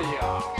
谢谢啊。